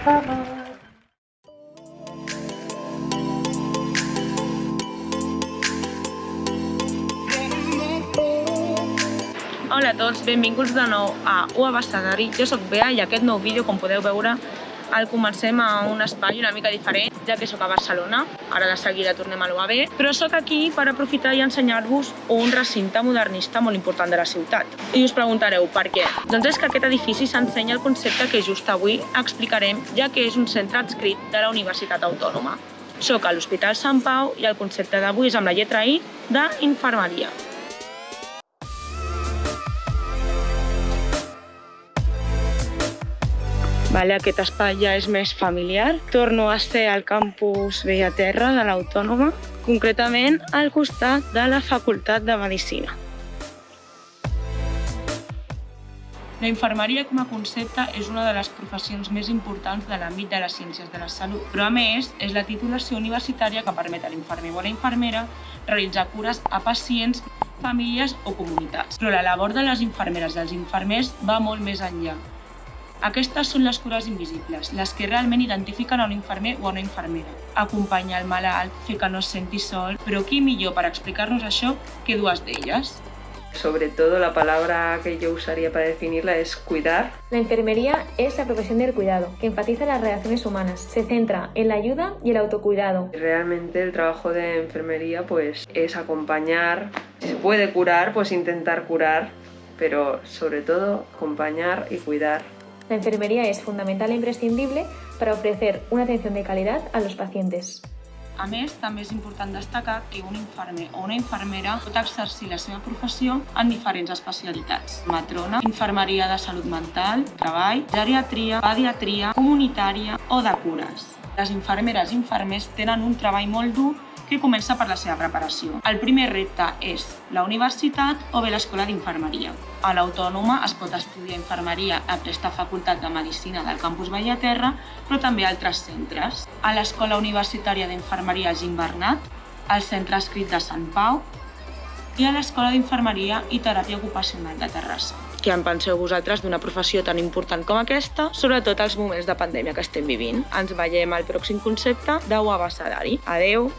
Hola a tots, benvinguts de nou a UA Abastadari. Jo sóc Bea i aquest nou vídeo, com podeu veure, el comencem a un espai una mica diferent, ja que sóc a Barcelona, ara de seguida tornem a l'UAB, però sóc aquí per aprofitar i ensenyar-vos un recinte modernista molt important de la ciutat. I us preguntareu per què? Doncs és que aquest edifici s'ensenya el concepte que just avui explicarem, ja que és un centre adscrit de la Universitat Autònoma. Soc a l'Hospital Sant Pau i el concepte d'avui és amb la lletra I d'infermeria. Vale, aquest espai ja és més familiar. Torno a ser al campus Bellaterra de l'Autònoma, concretament al costat de la Facultat de Medicina. La infermeria com a concepte és una de les professions més importants de l'àmbit de les ciències de la salut, però a més és la titulació universitària que permet a l'infermer o a la infermera realitzar cures a pacients, famílies o comunitats. Però la labor de les infermeres i els infermers va molt més enllà. Aquestes són les cures invisibles, les que realment identifiquen a un infermer o a una infermera. Acompanyar el malalt, fer que no es senti sol, però qui millor per explicar-nos això que dues d'elles? Sobre todo la palabra que yo usaría para definirla es cuidar. La enfermería es la profesión del cuidado, que enfatiza las relaciones humanas, se centra en la ayuda y el autocuidado. Realmente el trabajo de enfermería pues es acompañar, si se puede curar, pues intentar curar, pero sobre todo acompañar y cuidar La enfermería es fundamental e imprescindible para ofrecer una atención de calidad a los pacientes. A més, també és important destacar que un infermer o una infermera pot exercir la seva professió en diferents especialitats. Matrona, infermeria de salut mental, treball, geriatria, pediatria, comunitària o de cures. Les infermeres i infermers tenen un treball molt dur que comença per la seva preparació. El primer repte és la universitat o bé l'escola d'infermeria. A l'Autònoma es pot estudiar infermeria a aquesta facultat de Medicina del campus Bellaterra, però també a altres centres. A l'Escola Universitària d'Infermeria Gim Bernat, al Centre Escrit de Sant Pau i a l'Escola d'Infermeria i Teràpia Ocupacional de Terrassa. Què en penseu vosaltres d'una professió tan important com aquesta, sobretot als moments de pandèmia que estem vivint? Ens veiem al pròxim concepte d'Au Abassadari. Adeu!